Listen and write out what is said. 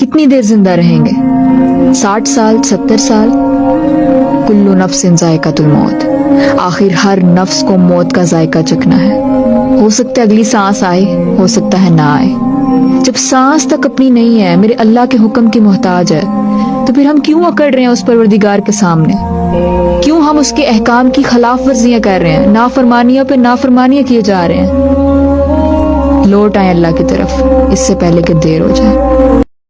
کتنی دیر زندہ رہیں گے؟ ساٹھ سال، ستر سال؟ کلو نفس ذائقہ الموت آخر ہر نفس کو موت کا ذائقہ چکنا ہے۔ ہو سکتا ہے اگلی سانس آئے، ہو سکتا ہے نہ آئے۔ جب سانس تک اپنی نہیں ہے، میرے اللہ کے حکم کی محتاج ہے، تو پھر ہم کیوں اکڑ رہے ہیں اس پروردگار کے سامنے؟ کیوں ہم اس کے احکام کی خلاف ورزیاں کر رہے ہیں؟ نافرمانیوں پہ نافرمانیاں کیے جا رہے ہیں۔ لوٹ آئیں اللہ کی طرف، اس سے پہلے کہ دیر ہو جائے۔